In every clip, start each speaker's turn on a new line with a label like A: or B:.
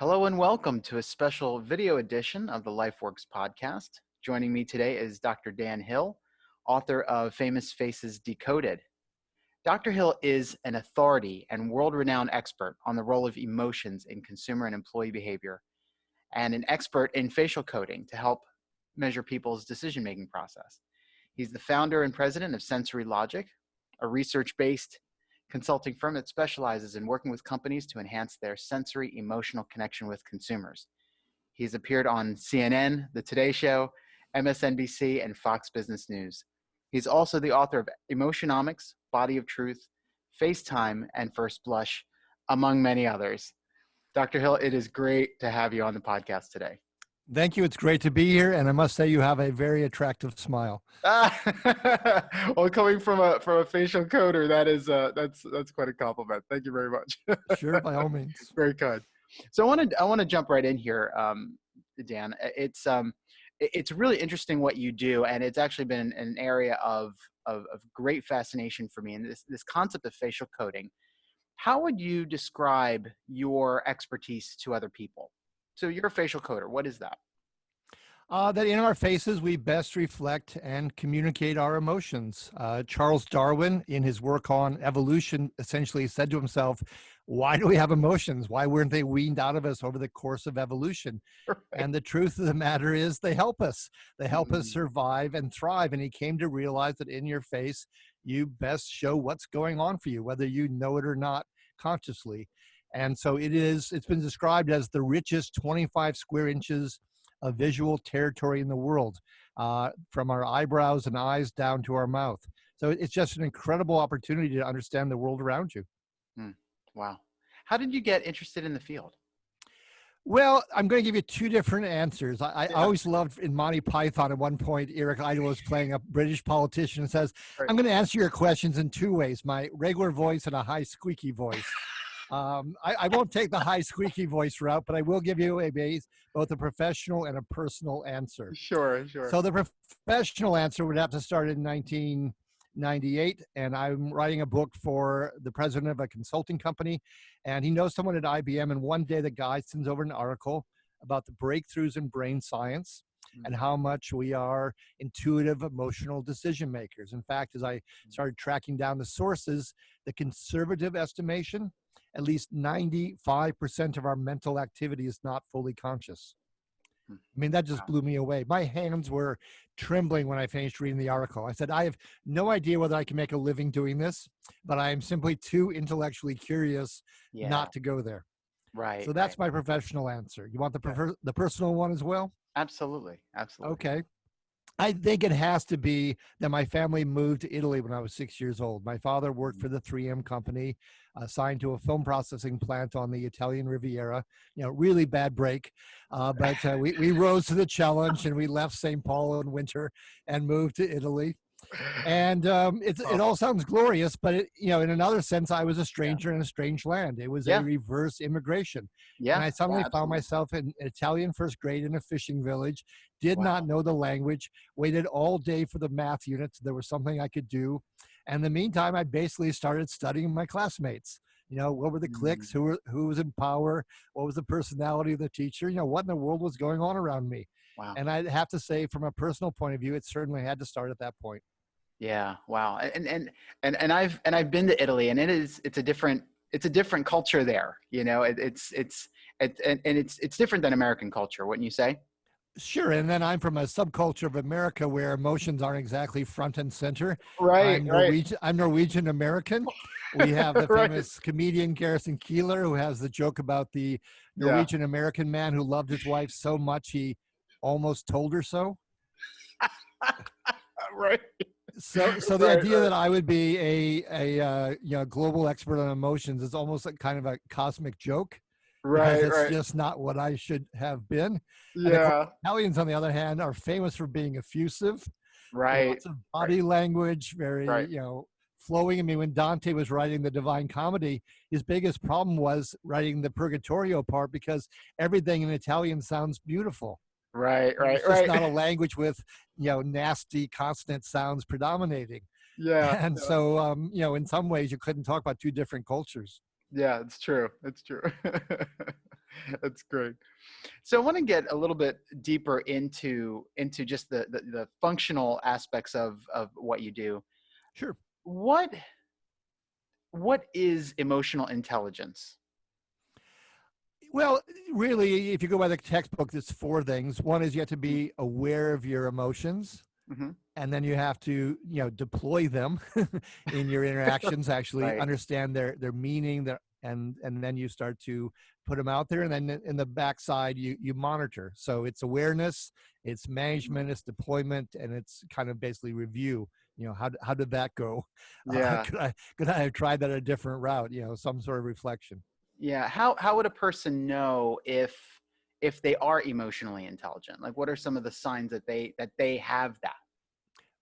A: Hello and welcome to a special video edition of the LifeWorks podcast. Joining me today is Dr. Dan Hill, author of Famous Faces Decoded. Dr. Hill is an authority and world-renowned expert on the role of emotions in consumer and employee behavior, and an expert in facial coding to help measure people's decision-making process. He's the founder and president of Sensory Logic, a research-based consulting firm that specializes in working with companies to enhance their sensory emotional connection with consumers. He's appeared on CNN, The Today Show, MSNBC, and Fox Business News. He's also the author of Emotionomics, Body of Truth, FaceTime, and First Blush, among many others. Dr. Hill, it is great to have you on the podcast today.
B: Thank you. It's great to be here, and I must say you have a very attractive smile.
A: well, coming from a from a facial coder, that is uh, that's that's quite a compliment. Thank you very much.
B: sure, by all means.
A: Very kind. So I want to I want to jump right in here, um, Dan. It's um, it's really interesting what you do, and it's actually been an area of of, of great fascination for me. And this this concept of facial coding. How would you describe your expertise to other people? So you're a facial coder. What is that?
B: Uh, that in our faces we best reflect and communicate our emotions. Uh, Charles Darwin, in his work on evolution, essentially said to himself, why do we have emotions? Why weren't they weaned out of us over the course of evolution? Right. And the truth of the matter is they help us. They help mm -hmm. us survive and thrive. And he came to realize that in your face, you best show what's going on for you, whether you know it or not consciously. And so it is, it's been described as the richest 25 square inches of visual territory in the world, uh, from our eyebrows and eyes down to our mouth. So it's just an incredible opportunity to understand the world around you.
A: Mm, wow. How did you get interested in the field?
B: Well, I'm going to give you two different answers. I, yeah. I, always loved in Monty Python at one point, Eric Idle was playing a British politician and says, right. I'm going to answer your questions in two ways, my regular voice and a high squeaky voice. Um, I, I, won't take the high squeaky voice route, but I will give you a base, both a professional and a personal answer.
A: Sure, sure.
B: So the professional answer would have to start in 1998, and I'm writing a book for the president of a consulting company, and he knows someone at IBM, and one day the guy sends over an article about the breakthroughs in brain science and mm-hmm. how much we are intuitive emotional decision makers. In fact, as I mm-hmm. started tracking down the sources, the conservative estimation at least 95% of our mental activity is not fully conscious. Hmm. I mean, that just blew me away. My hands were trembling when I finished reading the article. I said, I have no idea whether I can make a living doing this, but I am simply too intellectually curious yeah. not to go there.
A: Right.
B: So that's
A: right.
B: my professional answer. You want the, yeah. the personal one as well?
A: Absolutely. Absolutely.
B: Okay. I think it has to be that my family moved to Italy when I was six years old. My father worked mm. for the 3M company, assigned to a film processing plant on the Italian Riviera. You know, really bad break, uh, but uh, we, we rose to the challenge and we left St. Paul in winter and moved to Italy and um, it, it all sounds glorious, but it, you know, in another sense, I was a stranger yeah. in a strange land. It was yeah. a reverse immigration. Yeah, and I suddenly found myself in Italian first grade in a fishing village. Did wow. not know the language. Waited all day for the math units. There was something I could do, and in the meantime, I basically started studying my classmates. You know, what were the cliques? Mm. Who were who was in power? What was the personality of the teacher? You know, what in the world was going on around me? Wow. And I have to say, from a personal point of view, it certainly had to start at that point.
A: Yeah. Wow. And, and, and, and I've, and I've been to Italy and it is, it's a different, it's a different culture there. You know, it, it's, it's, it, and, and it's, it's different than American culture. Wouldn't you say?
B: Sure, and then I'm from a subculture of America where emotions aren't exactly front and center.
A: Right,
B: I'm Norwegian, right. I'm Norwegian American. We have the famous comedian Garrison Keillor who has the joke about the Norwegian. American man who loved his wife so much he almost told her so.
A: right.
B: So so the right, idea right. that i would be a a uh, you know global expert on emotions is almost like kind of a cosmic joke
A: right
B: it's
A: right.
B: just not what i should have been.
A: Yeah.
B: Italians on the other hand are famous for being effusive.
A: Right
B: lots of body language very you know flowing. I mean when dante was writing the divine comedy his biggest problem was writing the purgatorio part because everything in italian sounds beautiful
A: Right, right,
B: it's
A: right.
B: not a language with you know nasty consonant sounds predominating.
A: Yeah.
B: And
A: yeah.
B: so um, you know, in some ways, you couldn't talk about two different cultures.
A: Yeah, it's true. It's true. That's great. So I want to get a little bit deeper into into just the, the the functional aspects of of what you do.
B: Sure.
A: What what is emotional intelligence?
B: Well, really, if you go by the textbook, there's four things. One is you have to
A: Mm-hmm.
B: be aware of your emotions,
A: hmm
B: and then you have to, you know, deploy them in your interactions. Actually,
A: Right.
B: understand their their meaning, their and and then you start to put them out there, and then in the backside, you you monitor. So it's awareness, it's management, it's deployment, and it's kind of basically review. You know, how how did that go? Uh,
A: Yeah.
B: could I could I have tried that a different route? You know, some sort of reflection.
A: Yeah. How how would a person know if if they are emotionally intelligent? Like what are some of the signs that they that they have that?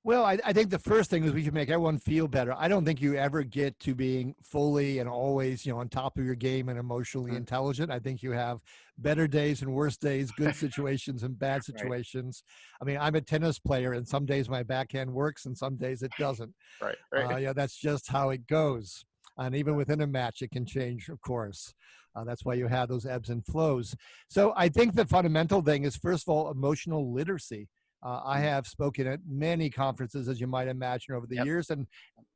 B: Well, I, I think the first thing is we should make everyone feel better. I don't think you ever get to being fully and always, you know, on top of your game and emotionally
A: Mm.
B: intelligent. I think you have better days and worse days, good situations and bad
A: Right.
B: situations. I mean, I'm a tennis player, and some days my backhand works, and some days it doesn't.
A: Right. Right.
B: Uh, yeah, that's just how it goes. And even within a match, it can change, of course. Uh, that's why you have those ebbs and flows. So I think the fundamental thing is, first of all, emotional literacy. Uh, I
A: Mm.
B: have spoken at many conferences, as you might imagine, over the
A: Yep.
B: years. And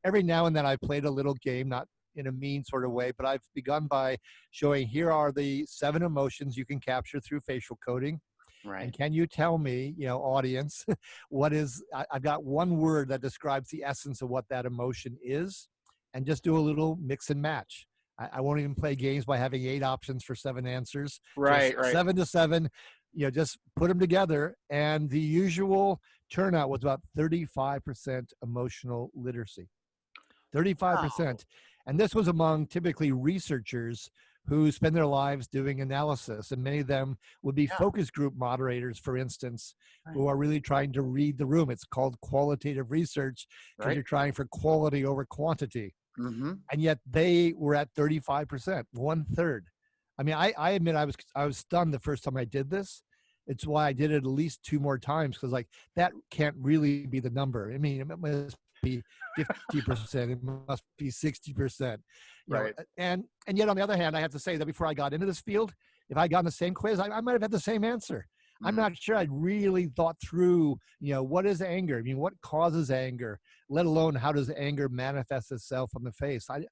B: every now and then I've played a little game, not in a mean sort of way, but I've begun by showing here are the seven emotions you can capture through facial coding.
A: Right.
B: And can you tell me, you know, audience, what is, I, I've got one word that describes the essence of what that emotion is, and just do a little mix and match. I, I won't even play games by having eight options for seven answers.
A: Right. Right.
B: Seven to seven, you know, just put them together. And the usual turnout was about 35% emotional literacy. 35%. And this was among typically researchers who spend their lives doing analysis. And many of them would be
A: Yeah.
B: focus group moderators, for instance, who are really trying to read the room. It's called qualitative research because
A: Right.
B: you're trying for quality over quantity.
A: Hmm
B: And yet they were at 35%, one third. I mean, I, I admit I was I was stunned the first time I did this. It's why I did it at least two more times because like that can't really be the number. I mean, it must be 50%, it must be 60%. you know,
A: Right.
B: and and yet on the other hand, I have to say that before I got into this field, if I got in the same quiz, I, I might have had the same answer. I'm not mm-hmm. sure I'd really thought through, you know, what is anger? I mean, what causes anger? Let alone how does anger manifest itself on the face? I,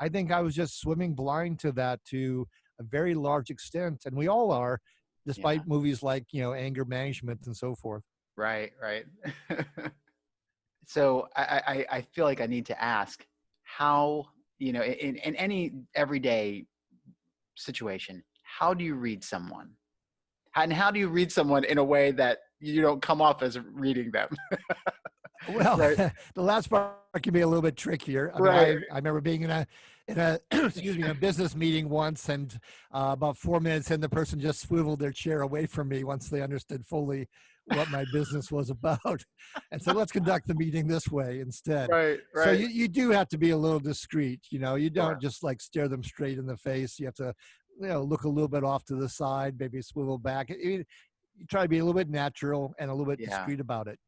B: I think I was just swimming blind to that to a very large extent, and we all are, despite movies like you know anger management and so forth.
A: Right, right. so I, I, I- I feel like I need to ask how, you know, in, in any everyday situation, how do you read someone? And how do you read someone in a way that you don't come off as reading them?
B: Well,
A: Right.
B: the last part can be a little bit trickier. I, mean,
A: Right.
B: I, I remember being in a in a excuse me in a business meeting once, and uh, about four minutes in, the person just swiveled their chair away from me once they understood fully what my business was about, and so let's conduct the meeting this way instead.
A: right, right.
B: So you, you do have to be a little discreet. You know, you don't
A: Sure.
B: just like stare them straight in the face. You have to, you know, look a little bit off to the side, maybe swivel back. I mean, you try to be a little bit natural and a little bit
A: Yeah.
B: discreet about it.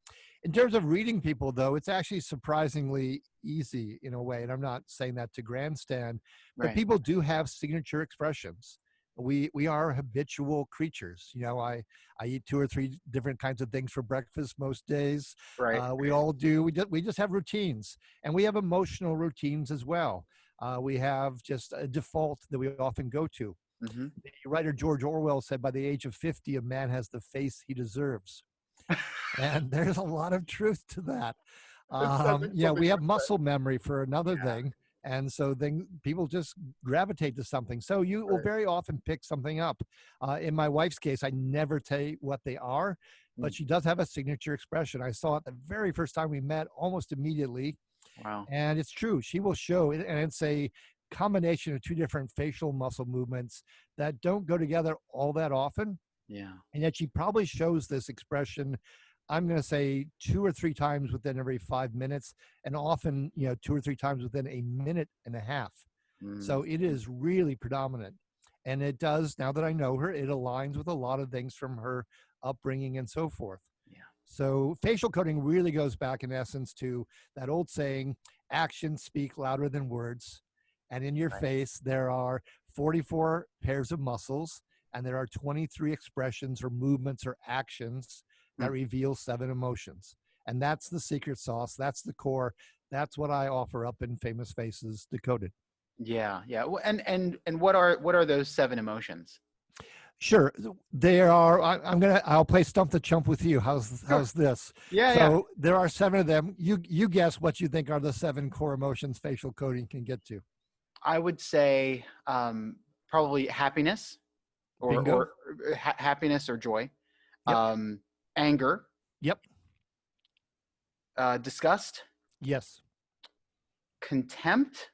B: In terms of reading people, though, it's actually surprisingly easy in a way. And I'm not saying that to grandstand, but
A: right.
B: people do have signature expressions. We we are habitual creatures. You know, I I eat two or three different kinds of things for breakfast most days.
A: right.
B: Uh, we all do. We just we just have routines, and we have emotional routines as well. Uh, we have just a default that we often go to.
A: Hmm
B: The writer George Orwell said, "By the age of fifty, a man has the face he deserves," and there's a lot of truth to that. Um, yeah, we have muscle memory for another
A: Yeah.
B: thing, and so then people just gravitate to something. So you will very often pick something up. Uh, in my wife's case, I never tell you what they are, but
A: Mm.
B: she does have a signature expression. I saw it the very first time we met, almost immediately,
A: Wow.
B: and it's true. She will show it, and it's a combination of two different facial muscle movements that don't go together all that often,
A: Yeah.
B: and yet she probably shows this expression. I'm going to say two or three times within every five minutes, and often, you know, two or three times within a minute and a half.
A: Mm.
B: So it is really predominant. And it does, now that I know her, it aligns with a lot of things from her upbringing and so forth.
A: Yeah.
B: So facial coding really goes back in essence to that old saying, actions speak louder than words. And in your
A: Right.
B: face, there are 44 pairs of muscles and there are 23 expressions or movements or actions that
A: Mm.
B: reveal seven emotions. And that's the secret sauce. That's the core. That's what I offer up in Famous Faces Decoded.
A: Yeah, yeah. And and and what are what are those seven emotions?
B: Sure, there are. I, I'm gonna. I'll play stump the chump with you. How's how's this?
A: Yeah,
B: so there are seven of them. You you guess what you think are the seven core emotions facial coding can get to.
A: I would say um, probably happiness, or, or uh, ha- happiness or joy,
B: Yep.
A: um, anger,
B: Yep.
A: uh, disgust,
B: Yes.
A: contempt.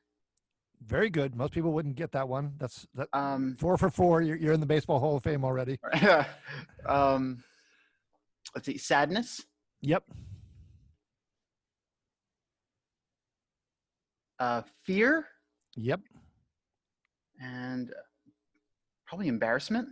B: Very good. Most people wouldn't get that one. That's that.
A: Um,
B: Four for four. You're, you're in the Baseball Hall of Fame already.
A: um, let's see, sadness,
B: Yep.
A: uh, fear,
B: Yep.
A: and probably embarrassment.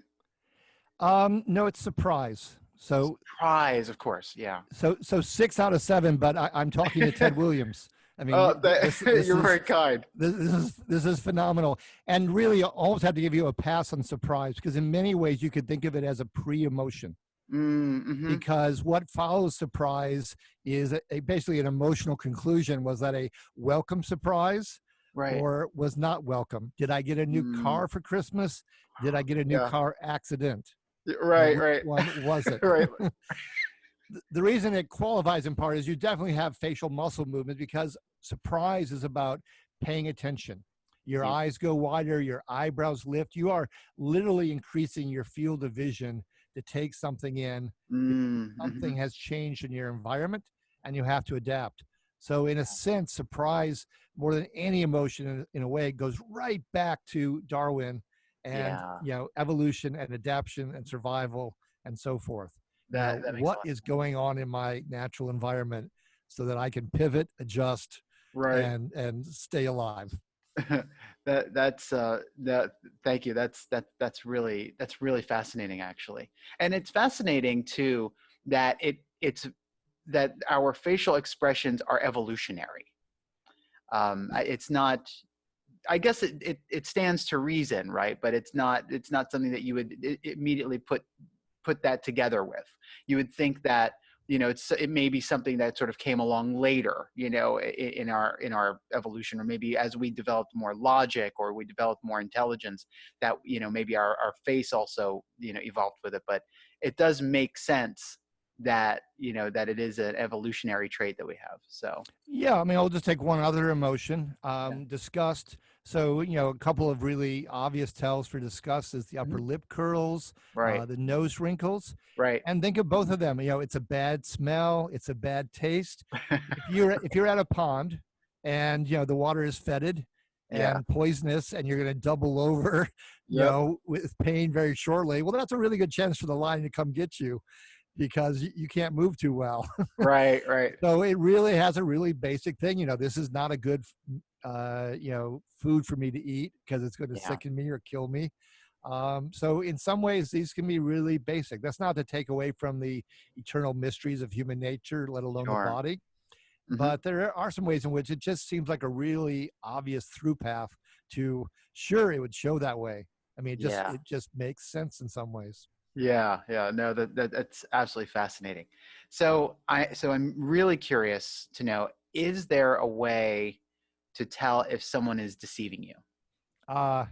B: Um, no, it's surprise. So
A: Surprise, of course. Yeah.
B: so so six out of seven. But I, I'm talking to Ted Williams. I mean,
A: Oh, that,
B: this- this
A: you're
B: is-
A: very kind.
B: this, this is this is phenomenal and really I almost have to give you a pass on surprise because in many ways you could think of it as a pre-emotion
A: Mm-hmm.
B: because what follows surprise is a, a- basically an emotional conclusion was that a welcome surprise
A: Right.
B: or was not welcome did i get a new
A: Mm.
B: car for christmas did i get a new
A: Yeah.
B: car accident
A: right. Right.
B: one was it
A: Right.
B: the reason it qualifies in part is you definitely have facial muscle movement because surprise is about paying attention. Your
A: Yeah.
B: eyes go wider, your eyebrows lift. You are literally increasing your field of vision to take something in.
A: Mm,
B: Something has changed in your environment and you have to adapt. So, in a sense, surprise, more than any emotion in, in a way, goes right back to Darwin and
A: Yeah.
B: you know evolution and adaptation and survival and so forth
A: That, that
B: what is going on in my natural environment so that I can pivot, adjust,
A: right.
B: and and stay alive.
A: that that's uh that thank you that's that that's really that's really fascinating actually and it's fascinating too that it it's that our facial expressions are evolutionary um it's not i guess it, it it stands to reason right? But it's not it's not something that you would immediately put put that together with. You would think that you know it's it may be something that sort of came along later you know in our in our evolution or maybe as we developed more logic or we developed more intelligence that you know maybe our, our face also you know evolved with it. But it does make sense that you know that it is an evolutionary trait that we have so
B: Yeah, I mean, I'll just take one other emotion, um, disgust. So, you know, a couple of really obvious tells for disgust is the upper lip curls,
A: right
B: uh, the nose wrinkles,
A: right
B: and think of both of them. You know, it's a bad smell, it's a bad taste. if you're if you're at a pond and you know the water is fetid and
A: Yeah.
B: poisonous and you're going to double over you
A: Yep.
B: know with pain very shortly well that's a really good chance for the lion to come get you because you, can't move too well
A: right right
B: so it really has a really basic thing you know this is not a good uh you know food for me to eat because it's going to
A: Yeah.
B: sicken me or kill me um, so in some ways these can be really basic that's not to take away from the eternal mysteries of human nature let alone
A: Sure.
B: the body
A: Mhm.
B: but there are some ways in which it just seems like a really obvious through path to sure it would show that way i mean it just
A: Yeah.
B: it just makes sense in some ways
A: Yeah, yeah, no, that, that that's absolutely fascinating. So I so I'm really curious to know: is there a way to tell if someone is deceiving you?
B: uh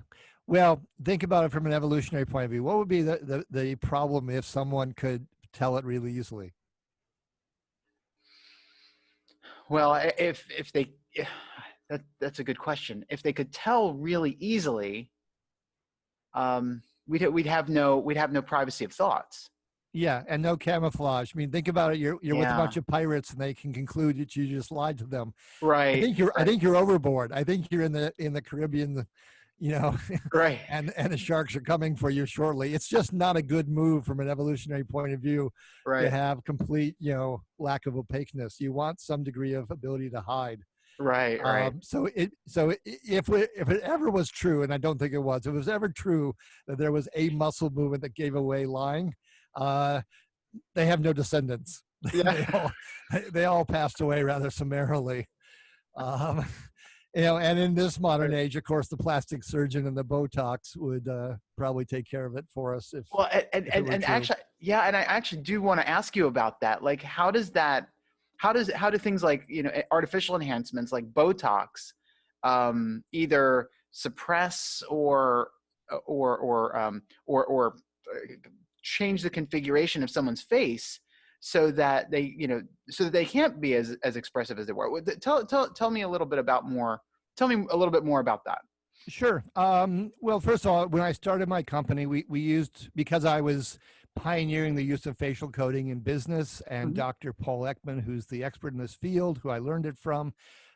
B: well think about it from an evolutionary point of view what would be the the, the problem if someone could tell it really easily
A: Well, if if they that that's a good question. If they could tell really easily, um, we'd we'd have no we'd have no privacy of thoughts.
B: yeah and no camouflage. I mean think about it you're you're with a bunch of pirates and they can conclude that you just lied to them.
A: Right i
B: think you're i think you're overboard. I think you're in the in the caribbean you know
A: right,
B: and and the sharks are coming for you shortly. It's just not a good move from an evolutionary point of view
A: right.
B: to have complete you know lack of opaqueness. You want some degree of ability to hide
A: right, right.
B: um, so it so if we, if it ever was true and i don't think it was if it was ever true that there was a muscle movement that gave away lying uh they have no descendants they,
A: Yeah.
B: all, they all passed away rather summarily um you know, and in this modern age, of course, the plastic surgeon and the Botox would uh, probably take care of it for us. If
A: well, and
B: if
A: and, and actually, yeah, and I actually do want to ask you about that. Like, how does that? How does how do things like you know artificial enhancements like Botox um, either suppress or or or um, or or uh, change the configuration of someone's face so that they you know so that they can't be as as expressive as they were? Tell tell tell me a little bit about more tell me a little bit more about that.
B: Sure. Um, well first of all when i started my company we we used because i was pioneering the use of facial coding in business and mm -hmm. dr paul ekman who's the expert in this field who i learned it from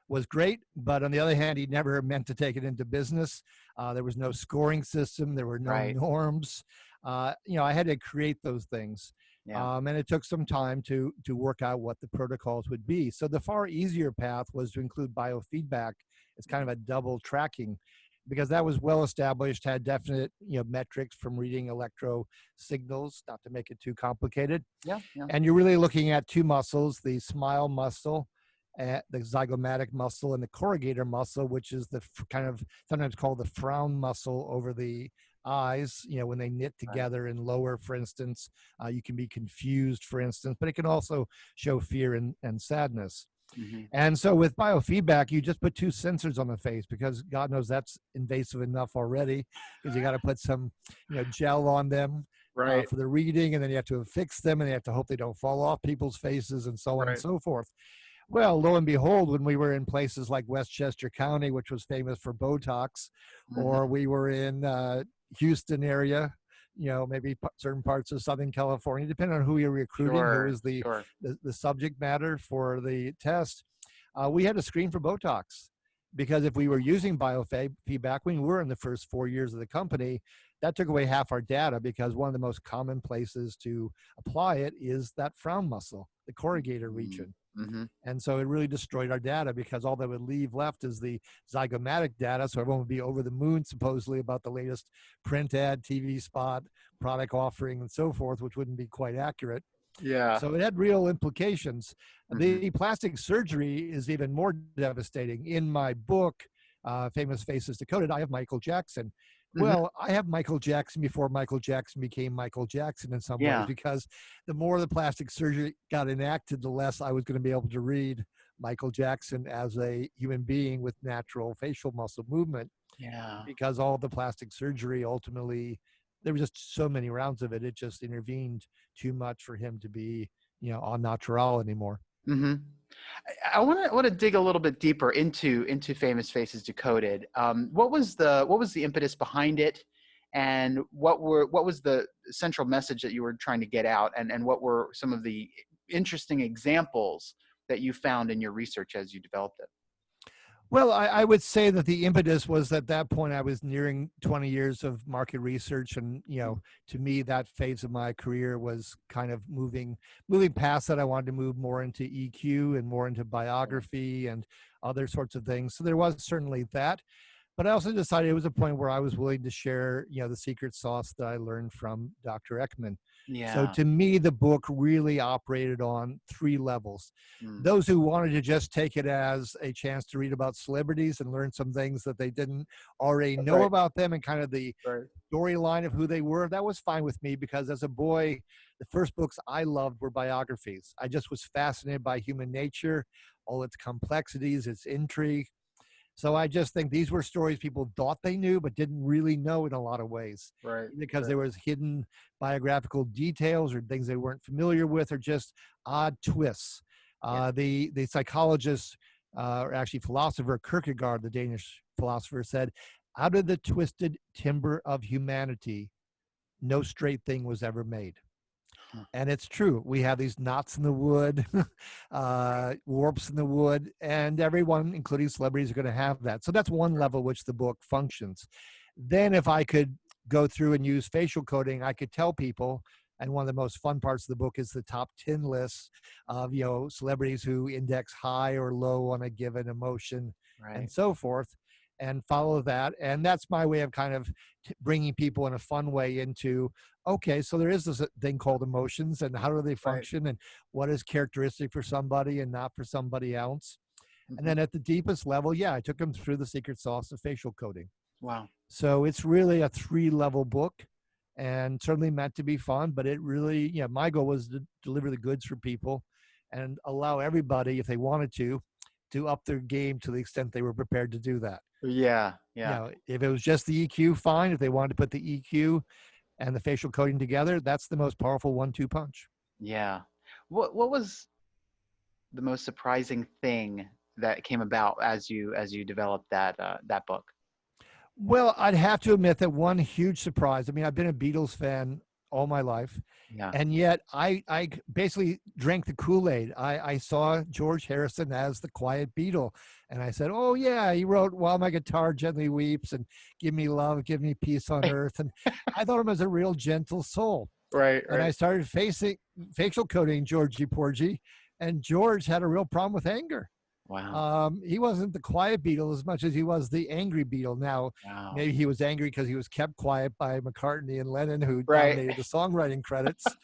B: was great, but on the other hand, he never meant to take it into business. Uh, there was no scoring system. There were no right. norms. Uh, you know, I had to create those things. Yeah. Um, and it took some time to to work out what the protocols would be. So the far easier path was to include biofeedback It's kind of a double tracking because that was well established, had definite you know metrics from reading electro signals, not to make it too complicated.
A: Yeah, yeah.
B: And you're really looking at two muscles, the smile muscle at the zygomatic muscle and the corrugator muscle, which is the kind of sometimes called the frown muscle over the eyes. You know, when they knit together and lower, for instance, uh, you can be confused, for instance, but it can also show fear and, and sadness. Mm-hmm. And so with biofeedback, you just put two sensors on the face because God knows that's invasive enough already because you got to put some, you know, gel on them uh, right. uh, for the reading and then you have to fix them and you have to hope they don't fall off people's faces and so on right. and so forth. Well, lo and behold, when we were in places like Westchester County, which was famous for Botox, mm-hmm. or we were in uh, Houston area, you know, maybe certain parts of Southern California, depending on who you're recruiting, sure, who is the, sure. the, the subject matter for the test, uh, we had to screen for Botox because if we were using biofeedback when we were in the first four years of the company, that took away half our data because one of the most common places to apply it is that frown muscle, the corrugator mm-hmm. region. Mm-hmm. And so it really destroyed our data because all that would leave left is the zygomatic data. So everyone would be over the moon, supposedly, about the latest print ad, TV spot, product offering, and so forth, which wouldn't be quite accurate.
A: Yeah.
B: So it had real implications. Mm-hmm. The plastic surgery is even more devastating. In my book, uh, Famous Faces Decoded, I have Michael Jackson. Mm-hmm. Well, I have Michael Jackson before Michael Jackson became Michael Jackson in some yeah. ways because the more the plastic surgery got enacted, the less I was going to be able to read Michael Jackson as a human being with natural facial muscle movement.
A: Yeah.
B: Because all the plastic surgery ultimately, there were just so many rounds of it, it just intervened too much for him to be, you know, on natural anymore.
A: Mm-hmm. I want to want to dig a little bit deeper into into Famous Faces Decoded. Um, what was the what was the impetus behind it, and what were what was the central message that you were trying to get out, and and what were some of the interesting examples that you found in your research as you developed it?
B: Well, I, I, would say that the impetus was at that point I was nearing 20 years of market research, and you know, to me, that phase of my career was kind of moving moving past that. I wanted to move more into EQ and more into biography and other sorts of things. So there was certainly that, but I also decided it was a point where I was willing to share, you know, the secret sauce that I learned from Dr. Ekman.
A: Yeah.
B: So to me, the book really operated on three levels. Mm. Those who wanted to just take it as a chance to read about celebrities and learn some things that they didn't already know right. about them and kind of the right. storyline of who they were, that was fine with me because as a boy, the first books I loved were biographies. I just was fascinated by human nature, all its complexities, its intrigue. So I just think these were stories people thought they knew, but didn't really know in a lot of ways.
A: Right.
B: Because
A: right.
B: there was hidden biographical details or things they weren't familiar with, or just odd twists. Yeah. Uh, the the psychologist, uh, or actually philosopher Kierkegaard, the Danish philosopher, said, "Out of the twisted timber of humanity, no straight thing was ever made." And it's true. We have these knots in the wood, uh, warps in the wood, and everyone, including celebrities, are going to have that. So that's one level which the book functions. Then, if I could go through and use facial coding, I could tell people. And one of the most fun parts of the book is the top 10 lists of, you know, celebrities who index high or low on a given emotion right. and so forth and follow that. And that's my way of kind of bringing people in a fun way into okay, so there is this uh, thing called emotions, and how do they function, right. and what is characteristic for somebody and not for somebody else.
A: Mhm.
B: And then at the deepest level, yeah, I took them through the secret sauce of facial coding.
A: Wow.
B: So it's really a three level book and certainly meant to be fun, but it really, yeah, my goal was to deliver the goods for people and allow everybody, if they wanted to, to up their game to the extent they were prepared to do that.
A: Yeah.
B: You
A: Yeah.
B: know, if it was just the EQ, fine. If they wanted to put the EQ and the facial coding together, that's the most powerful one two punch.
A: Yeah. What what was the most surprising thing that came about as you as you developed that uh, that book?
B: Well, I'd have to admit that one huge surprise. I mean, I've been a Beatles fan all my life,
A: Yeah.
B: and yet I I basically drank the Kool Aid. I I saw George Harrison as the Quiet Beatle, and I said, "Oh yeah, he wrote While My Guitar Gently Weeps and Give Me Love, Give Me Peace on Earth," and I thought him as a real gentle soul.
A: Right.
B: And I started facing facial coding Georgie Porgy, and George had a real problem with anger.
A: Wow.
B: Um, he wasn't the quiet Beatle as much as he was the angry Beatle. Now,
A: wow.
B: maybe he was angry because he was kept quiet by McCartney and Lennon, who
A: Right.
B: dominated the songwriting credits.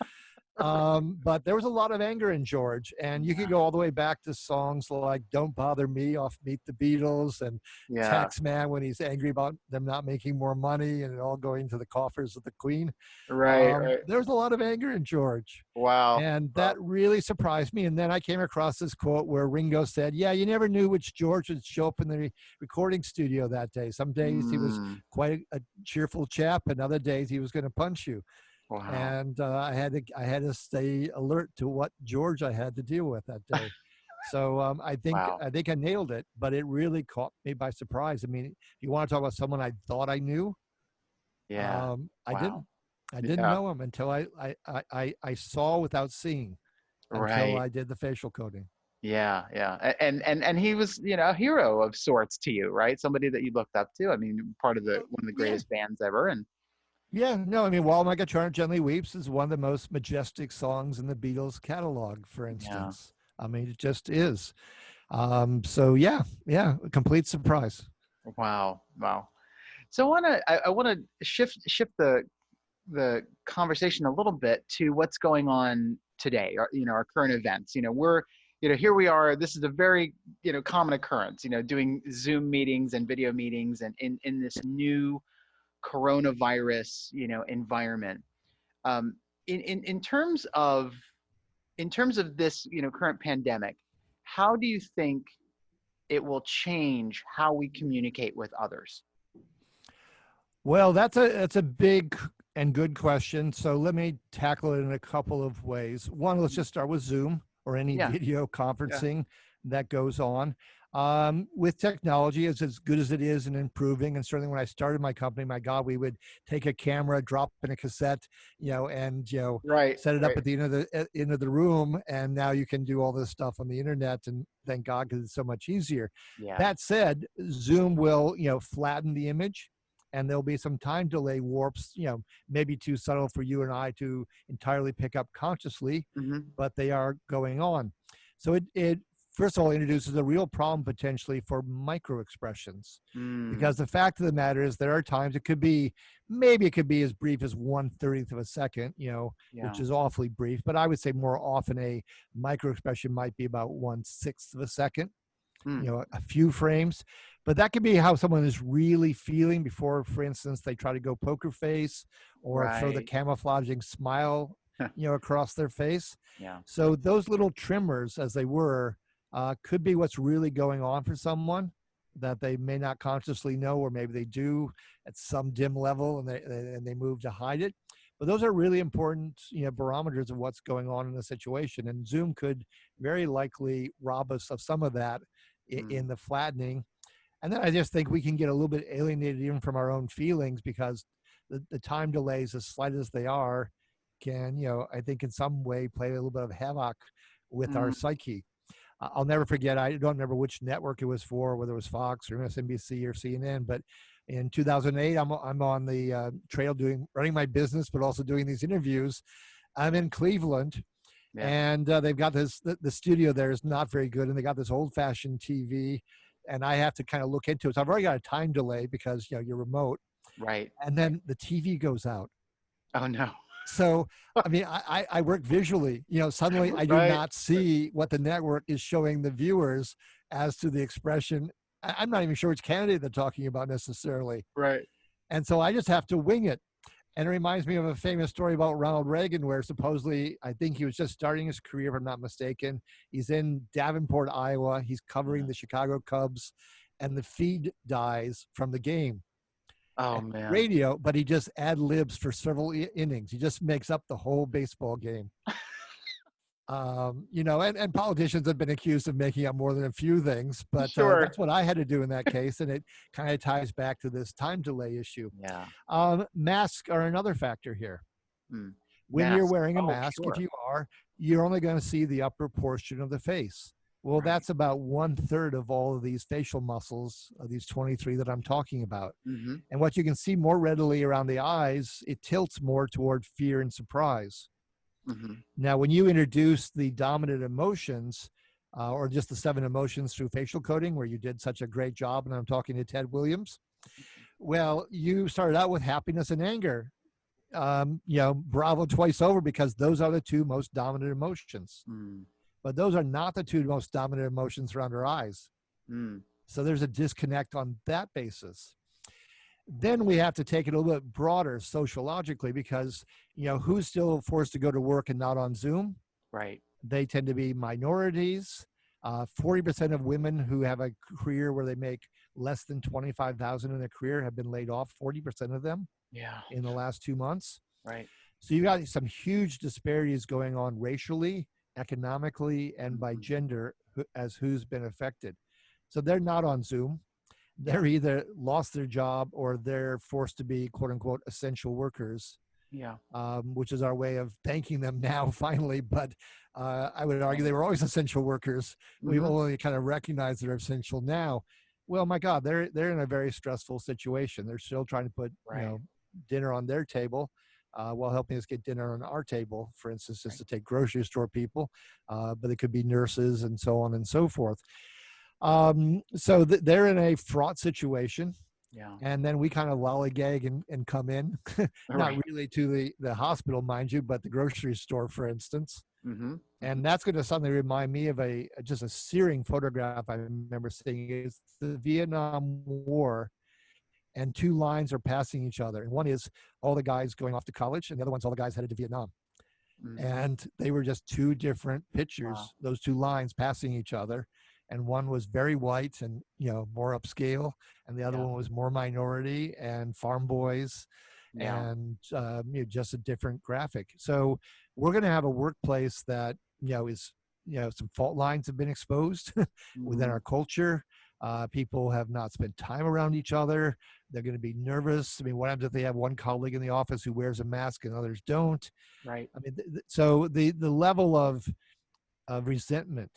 B: um, but there was a lot of anger in George, and you could go all the way back to songs like "Don't Bother Me" off Meet the Beatles and
A: yeah.
B: "Taxman" when he's angry about them not making more money and it all going to the coffers of the Queen.
A: Right.
B: Um,
A: right.
B: There was a lot of anger in George.
A: Wow.
B: And
A: wow.
B: that really surprised me. And then I came across this quote where Ringo said, Yeah, you never knew which George would show up in the re- recording studio that day. Some days he was
A: Mm,
B: quite a, a cheerful chap, and other days he was going to punch you.
A: Wow.
B: And uh, I had to I had to stay alert to what George I had to deal with that day. so um, I think
A: Wow.
B: I think I nailed it, but it really caught me by surprise. I mean, if you want to talk about someone I thought I knew,
A: yeah.
B: um, I
A: Wow.
B: didn't. I didn't
A: Yeah.
B: know him until I, I, I, I, saw without seeing until
A: right.
B: I did the facial coding.
A: Yeah, yeah, and and and he was, you know, a hero of sorts to you, right? Somebody that you looked up to. I mean, part of the
B: Uh,
A: one of the
B: yeah.
A: greatest bands ever, and
B: Yeah, no, I mean, While My Guitar Gently Weeps is one of the most majestic songs in the Beatles catalog, for instance. I mean, it just is. Um, so yeah, yeah, a complete surprise.
A: wow, wow. So I want to I, I want to shift shift the the conversation a little bit to what's going on today, or you know, our current events. You know, we're you know here we are. This is a very you know common occurrence. You know, doing Zoom meetings and video meetings, and in in this new coronavirus you know environment. Um, in in in terms of in terms of this you know current pandemic, how do you think it will change how we communicate with others?
B: Well, that's a that's a big and good question. So let me tackle it in a couple of ways. One, let's just start with Zoom or any
A: Yeah.
B: video conferencing that goes on. Um, with technology, it's as good as it is and improving. And certainly, when I started my company, my God, we would take a camera, drop in a cassette, you know, and you know,
A: Right.
B: set it up
A: right.
B: at the end of the end of the room, and now you can do all this stuff on the internet. And thank God, because it's so much easier.
A: Yeah.
B: That said, Zoom will, you know, flatten the image and there'll be some time delay warps, you know, maybe too subtle for you and I to entirely pick up consciously,
A: Mhm.
B: but they are going on. So it, it first of all introduces a real problem potentially for micro expressions
A: Mm,
B: because the fact of the matter is there are times it could be maybe it could be as brief as one thirtieth of a second, you know,
A: yeah.
B: which is awfully brief, but I would say more often a micro expression might be about one sixth of a second
A: Mm.
B: you know a few frames but that could be how someone is really feeling before for instance they try to go poker face or throw the camouflaging smile you know across their face
A: yeah.
B: so those little trimmers as they were uh, could be what's really going on for someone that they may not consciously know or maybe they do at some dim level and they and they move to hide it but those are really important you know barometers of what's going on in the situation and zoom could very likely rob us of some of that i-
A: Mm.
B: in the flattening and then i just think we can get a little bit alienated even from our own feelings because the, the time delays as slight as they are can you know i think in some way play a little bit of havoc with our
A: Mm.
B: psyche I- I'll never forget. I don't remember which network it was for, whether it was Fox or MSNBC or CNN. But in 2008, I'm I'm on the uh, trail doing running my business, but also doing these interviews. I'm in Cleveland,
A: Yeah.
B: and uh, they've got this. The, the studio there is not very good, and they got this old-fashioned TV, and I have to kind of look into it. So I've already got a time delay because you know you're remote,
A: Right.
B: and then the TV goes out.
A: Oh no.
B: So, I mean, I, I I work visually. You know, suddenly I do
A: Right.
B: not see what the network is showing the viewers, as to the expression. I- I'm not even sure which candidate they're talking about necessarily.
A: Right.
B: And so I just have to wing it. And it reminds me of a famous story about Ronald Reagan, where supposedly, I think he was just starting his career, if I'm not mistaken. He's in Davenport, Iowa. He's covering the Chicago Cubs, and the feed dies from the game.
A: Oh man.
B: Radio, but he just ad libs for several i- innings. He just makes up the whole baseball game. um, you know, and, and politicians have been accused of making up more than a few things, but
A: Sure.
B: uh, that's what I had to do in that case. And it kind of ties back to this time delay issue.
A: Yeah.
B: Um, masks are another factor here.
A: Mm.
B: When you're wearing a
A: Oh,
B: mask,
A: sure.
B: if you are, you're only going to see the upper portion of the face. Well,
A: Right.
B: that's about one third of all of these facial muscles, of these 23 that I'm talking about.
A: hmm
B: And what you can see more readily around the eyes, it tilts more toward fear and surprise.
A: hmm
B: Now, when you introduce the dominant emotions, uh, or just the seven emotions through facial coding, where you did such a great job, and I'm talking to Ted Williams, well, you started out with happiness and anger. Um, you know, bravo twice over because those are the two most dominant emotions.
A: Mm.
B: But those are not the two most dominant emotions around our eyes.
A: Mm.
B: So there's a disconnect on that basis. Then we have to take it a little bit broader sociologically because, you know, who's still forced to go to work and not on Zoom?
A: Right.
B: They tend to be minorities. Uh, 40% of women who have a career where they make less than 25,000 in their career have been laid off, 40% of them
A: Yeah.
B: in the last two months.
A: Right.
B: So you've got some huge disparities going on racially, economically, and by
A: Mhm.
B: gender as who's been affected. So they're not on Zoom. They're either lost their job or they're forced to be quote unquote essential workers,
A: Yeah.
B: um, which is our way of thanking them now finally. But uh, I would argue they were always essential workers. We've
A: Mhm.
B: only kind of recognized they're essential now. Well, my God, they're they're in a very stressful situation. They're still trying to put
A: Right.
B: you know dinner on their table uh, while helping us get dinner on our table. For instance, just to take grocery store people, uh, but it could be nurses and so on and so forth. Um, so th- they're in a fraught situation,
A: Yeah.
B: and then we kind of lollygag and, and come in, not
A: Right.
B: really to the the hospital, mind you, but the grocery store, for instance.
A: Mm-hmm.
B: And that's going to suddenly remind me of a just a searing photograph I remember seeing. It's the Vietnam War, and two lines are passing each other. And one is all the guys going off to college, and the other one's all the guys headed to Vietnam.
A: Mm-hmm.
B: And they were just two different pictures.
A: Wow.
B: Those two lines passing each other, and one was very white and you know more upscale, and the other
A: Yeah.
B: one was more minority and farm boys
A: Yeah.
B: and um, you know, just a different graphic. So we're going to have a workplace that you know is you know some fault lines have been exposed within
A: Mhm.
B: our culture. Uh, people have not spent time around each other. They're going to be nervous. I mean, what happens if they have one colleague in the office who wears a mask and others don't?
A: Right.
B: I mean, th- th- so the the level of of resentment,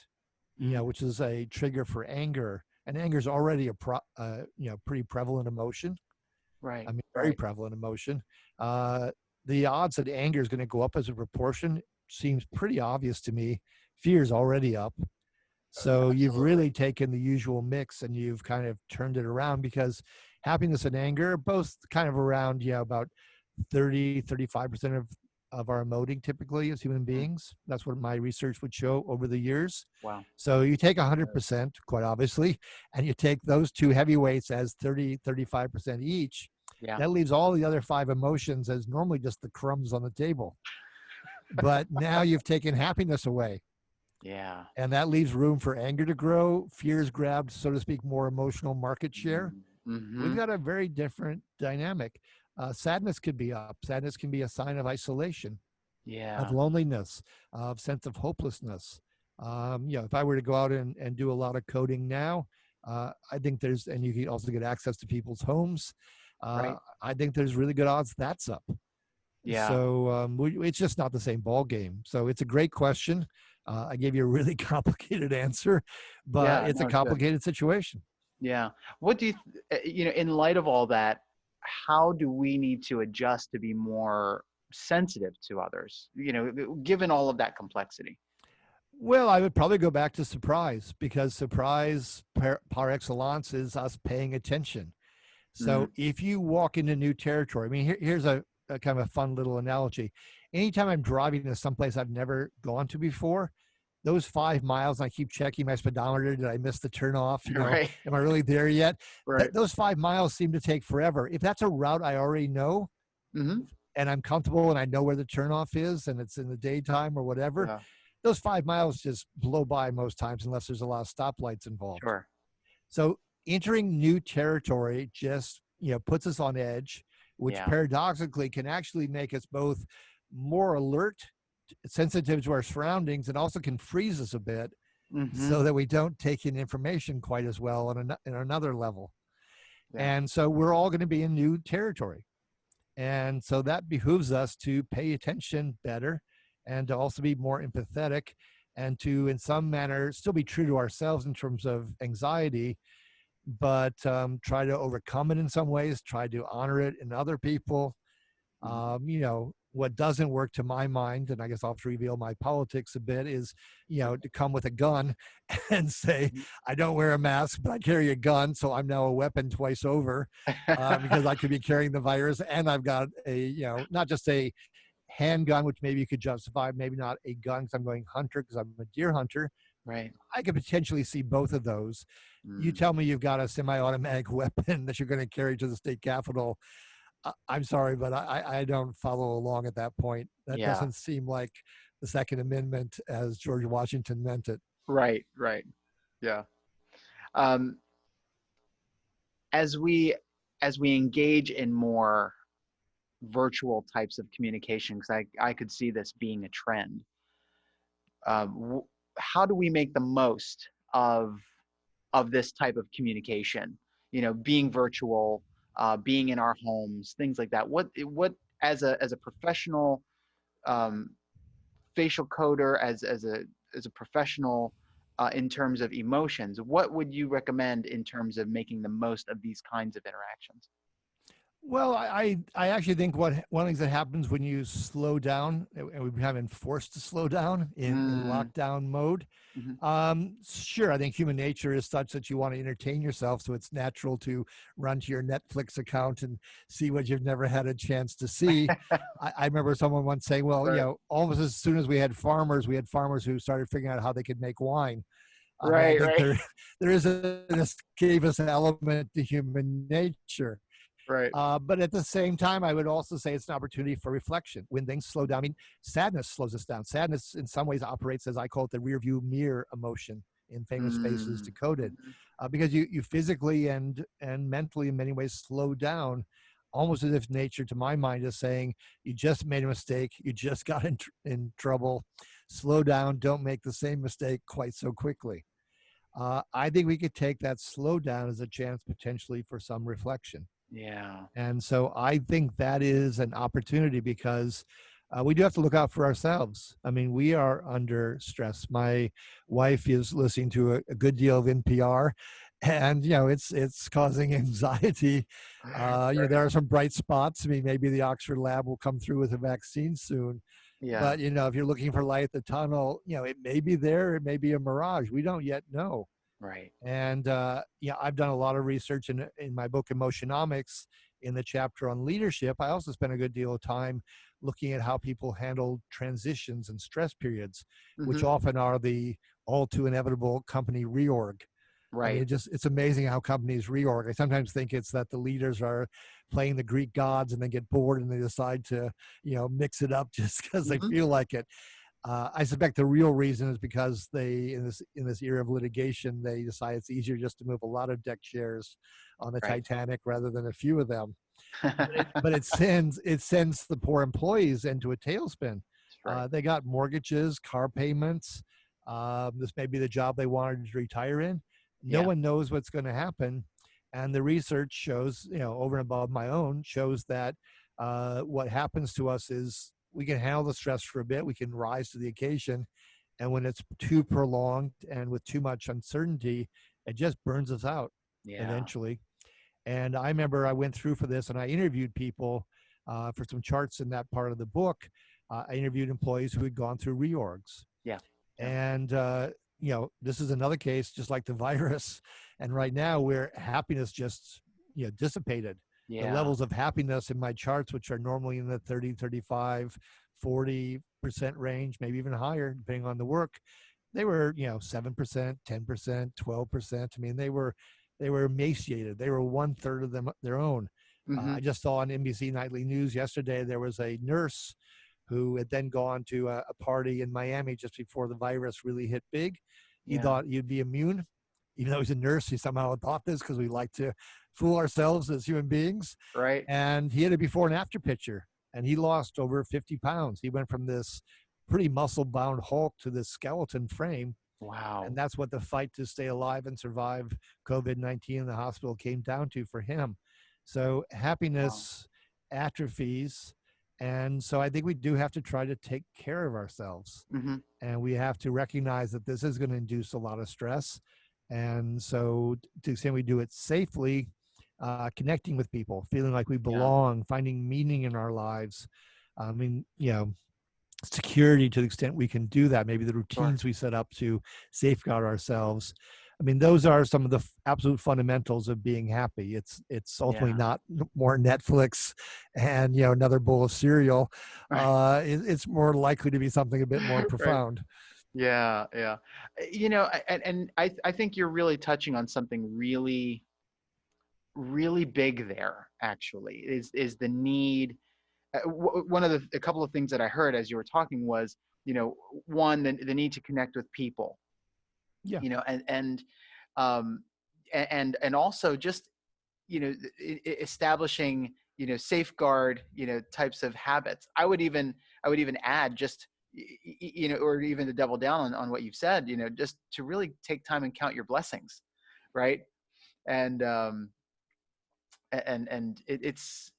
B: you
A: Mm-hmm.
B: know, which is a trigger for anger, and anger is already a pro, uh, you know pretty prevalent emotion.
A: Right.
B: I mean, very
A: right.
B: prevalent emotion. Uh, the odds that anger is going to go up as a proportion seems pretty obvious to me. Fear is already up. So you've really taken the usual mix and you've kind of turned it around because happiness and anger are both kind of around, you know, about 30, 35% of, of our emoting typically as human mm-hmm. beings. That's what my research would show over the years.
A: Wow.
B: So you take 100%, quite obviously, and you take those two heavyweights as 30, 35% each.
A: Yeah.
B: That leaves all the other five emotions as normally just the crumbs on the table. But now you've taken happiness away,
A: Yeah.
B: and that leaves room for anger to grow. Fear's grabbed, so to speak, more emotional market share.
A: Mm-hmm.
B: We've got a very different dynamic. Uh, sadness could be up. Sadness can be a sign of isolation
A: Yeah.
B: of loneliness, of sense of hopelessness. Um, you know, if I were to go out and, and do a lot of coding now, uh, I think there's, and you can also get access to people's homes. Uh,
A: Right.
B: I think there's really good odds that's up.
A: Yeah.
B: So um, we, it's just not the same ball game. So it's a great question. Uh, I gave you a really complicated answer, but
A: Yeah,
B: it's
A: no,
B: a complicated situation.
A: Yeah. What do you, uh, you know, in light of all that, how do we need to adjust to be more sensitive to others? You know, given all of that complexity.
B: Well, I would probably go back to surprise because surprise par, par excellence is us paying attention. So if you walk into new territory, I mean, here, here's a, a kind of a fun little analogy. Anytime I'm driving to someplace I've never gone to before, those five miles, I keep checking my speedometer. Did I miss the turnoff? You know,
A: right.
B: am I really there yet?
A: Right.
B: Th- those five miles seem to take forever. If that's a route I already know
A: hmm
B: and I'm comfortable and I know where the turnoff is and it's in the daytime or whatever,
A: Yeah.
B: those five miles just blow by most times unless there's a lot of stoplights involved.
A: Sure.
B: So entering new territory just you know puts us on edge, which
A: Yeah.
B: paradoxically can actually make us both more alert, sensitive to our surroundings, and also can freeze us a bit
A: Mhm.
B: so that we don't take in information quite as well on, an, on another level.
A: Yeah.
B: And so we're all going to be in new territory. And so that behooves us to pay attention better and to also be more empathetic and to, in some manner, still be true to ourselves in terms of anxiety, but um, try to overcome it in some ways, try to honor it in other people.
A: Mhm.
B: Um, you know, what doesn't work to my mind, and I guess I'll have to reveal my politics a bit, is, you know, to come with a gun and say,
A: Mhm.
B: I don't wear a mask, but I carry a gun, so I'm now a weapon twice over uh, because I could be carrying the virus, and I've got a, you know, not just a handgun, which maybe you could justify, maybe not a gun because I'm going hunter because I'm a deer hunter.
A: right.
B: I could potentially see both of those. You
A: Mm.
B: tell me you've got a semi-automatic weapon that you're going to carry to the state capitol. I- I'm sorry, but I, I- I don't follow along at that point. That
A: Yeah.
B: doesn't seem like the Second Amendment as George Washington meant it.
A: Right, right. Yeah. Um, as we as we engage in more virtual types of communication, because I, I could see this being a trend. Um, how do we make the most of of this type of communication? You know, being virtual, uh, being in our homes, things like that. What what as a as a professional um, facial coder, as as a as a professional uh, in terms of emotions, what would you recommend in terms of making the most of these kinds of interactions?
B: Well, I, I I actually think what one of the things that happens when you slow down, and and we've been forced to slow down in, in
A: Mm.
B: lockdown mode.
A: Mhm.
B: Um, sure, I think human nature is such that you want to entertain yourself, so it's natural to run to your Netflix account and see what you've never had a chance to see. I, I remember someone once saying, "Well,
A: Right.
B: you know, almost as soon as we had farmers, we had farmers who started figuring out how they could make wine." I mean, I
A: Right,
B: think
A: right.
B: There, there is a, an escapist element to human nature.
A: Right.
B: Uh, but at the same time, I would also say it's an opportunity for reflection. When things slow down, I mean, sadness slows us down. Sadness, in some ways, operates as I call it the rear view mirror emotion in famous faces
A: Mm.
B: decoded, uh, because you you physically and and mentally, in many ways, slow down, almost as if nature, to my mind, is saying, "You just made a mistake. You just got in tr- in trouble. Slow down. Don't make the same mistake quite so quickly." Uh, I think we could take that slowdown as a chance potentially for some reflection.
A: Yeah.
B: And so I think that is an opportunity because uh, we do have to look out for ourselves. I mean, we are under stress. My wife is listening to a, a good deal of NPR, and you know, it's it's causing anxiety. Uh, you know, there are some bright spots. I mean, maybe the Oxford lab will come through with a vaccine soon.
A: yeah.
B: But you know, if you're looking for light at the tunnel, you know, it may be there. It may be a mirage. We don't yet know.
A: Right.
B: And uh, yeah, I've done a lot of research in in my book Emotionomics in the chapter on leadership. I also spent a good deal of time looking at how people handle transitions and stress periods, which
A: Mhm.
B: often are the all too inevitable company reorg. I mean,
A: Right.
B: it just it's amazing how companies reorg. I sometimes think it's that the leaders are playing the Greek gods and they get bored and they decide to, you know, mix it up just because they
A: Mhm.
B: feel like it. Uh, I suspect the real reason is because they, in this in this era of litigation, they decide it's easier just to move a lot of deck chairs on the
A: Right.
B: Titanic rather than a few of them. But it, but it sends it sends the poor employees into a tailspin.
A: right.
B: Uh, they got mortgages, car payments. Um, this may be the job they wanted to retire in. No
A: Yeah.
B: one knows what's going to happen. And the research shows, you know, over and above my own, shows that uh, what happens to us is we can handle the stress for a bit, we can rise to the occasion. And when it's too prolonged and with too much uncertainty, it just burns us out
A: yeah.
B: eventually. And I remember I went through for this and I interviewed people uh, for some charts in that part of the book. Uh, I interviewed employees who had gone through reorgs.
A: Yeah.
B: And, uh, you know, this is another case just like the virus. And right now, where happiness just, you know, dissipated.
A: Yeah.
B: The levels of happiness in my charts, which are normally in the 30, 35, 40% range, maybe even higher, depending on the work, they were you know seven percent, ten percent, twelve percent. I mean, they were they were emaciated. They were one third of them their own.
A: Mm-hmm.
B: Uh, I just saw on NBC Nightly News yesterday there was a nurse who had then gone to a, a party in Miami just before the virus really hit big. He
A: Yeah.
B: thought he'd be immune, even though he's a nurse. He somehow thought this because we like to fool ourselves as human beings.
A: right.
B: And he had a before and after picture, and he lost over 50 pounds. He went from this pretty muscle bound Hulk to this skeleton frame.
A: Wow.
B: And that's what the fight to stay alive and survive COVID 19 in the hospital came down to for him. So happiness atrophies. And so I think we do have to try to take care of ourselves.
A: hmm
B: And we have to recognize that this is going to induce a lot of stress. And so, to the extent we do it safely, uh, connecting with people, feeling like we belong, finding meaning in our lives. I mean, you know, security to the extent we can do that. Maybe the routines we set up to safeguard ourselves. I mean, those are some of the f- absolute fundamentals of being happy. It's it's ultimately
A: Yeah.
B: not more Netflix and you know another bowl of cereal.
A: Right.
B: Uh, it, it's more likely to be something a bit more
A: Right. Yeah, yeah. Uh, You know, and, and I I think you're really touching on something really, really big there. Actually, is is the need. Uh, one of the a couple of things that I heard as you were talking was, you know, one the the need to connect with people.
B: Yeah.
A: You know, and and um, and and also just, you know, establishing you know safeguard you know types of habits. I would even I would even add just you know, or even to double down on, on what you've said, you know, just to really take time and count your blessings, right? And um, and and it, it's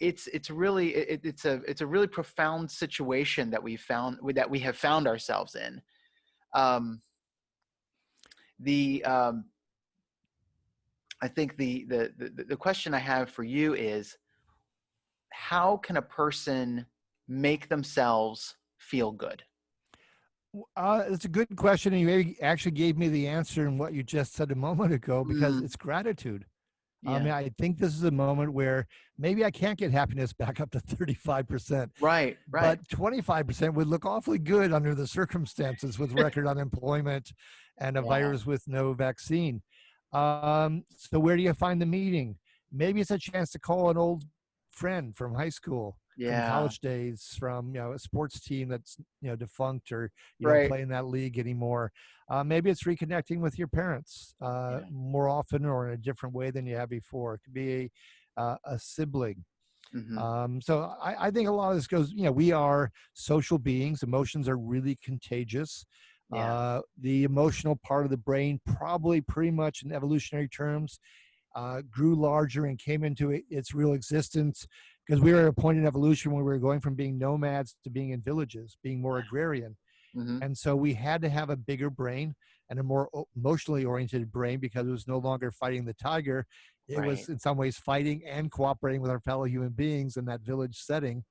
A: it's it's really it, it's a it's a really profound situation that we found that we have found ourselves in. Um, the um, I think the, the the the question I have for you is, how can a person make themselves feel good?
B: Uh, it's a good question, and you maybe actually gave me the answer in what you just said a moment ago because
A: Mm.
B: it's gratitude. I mean, I think this is a moment where maybe I can't get happiness back up to 35%,
A: Right, right.
B: but 25% would look awfully good under the circumstances with record unemployment and a
A: Yeah.
B: virus with no vaccine. Um, so, where do you find the meeting? Maybe it's a chance to call an old friend from high school from
A: yeah,
B: college days from you know a sports team that's you know defunct or you
A: Right.
B: don't play in that league anymore. Uh, maybe it's reconnecting with your parents uh,
A: Yeah.
B: more often or in a different way than you have before. It could be a, uh, a sibling.
A: Mhm,
B: um, so I, I think a lot of this goes you know we are social beings. Emotions are really contagious.
A: Yeah.
B: uh, the emotional part of the brain probably pretty much in evolutionary terms uh, grew larger and came into its real existence because we were at a point in evolution where we were going from being nomads to being in villages, being more agrarian.
A: mhm,
B: And so we had to have a bigger brain and a more emotionally oriented brain because it was no longer fighting the tiger. It was in some ways fighting and cooperating with our fellow human beings in that village setting.